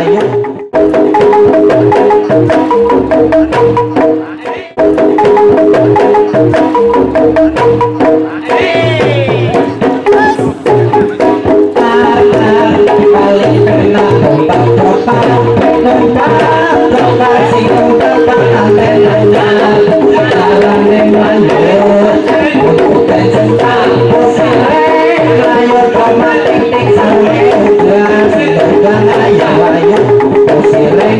Ayo,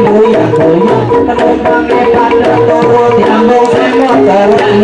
buyang buyang Terumpangnya pada turut Nyambung semua terang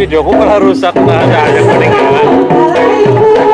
video aku malah rusak nah ada yang meninggal